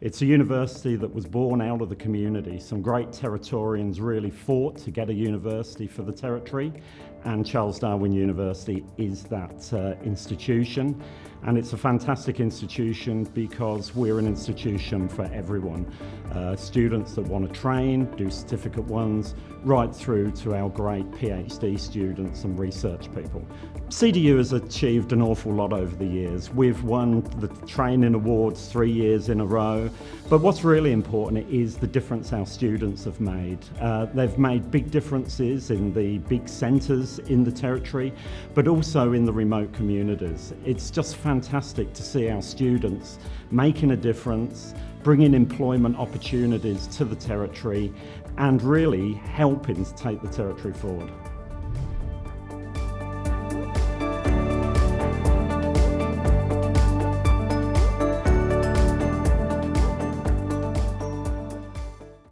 It's a university that was born out of the community. Some great Territorians really fought to get a university for the Territory and Charles Darwin University is that uh, institution and it's a fantastic institution because we're an institution for everyone. Uh, students that want to train, do certificate ones, right through to our great PhD students and research people. CDU has achieved an awful lot over the years. We've won the training awards three years in a row, but what's really important is the difference our students have made. Uh, they've made big differences in the big centres in the territory, but also in the remote communities. It's just fantastic to see our students making a difference, bringing employment opportunities to the territory, and really helping to take the territory forward.